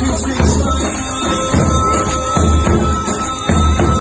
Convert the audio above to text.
She's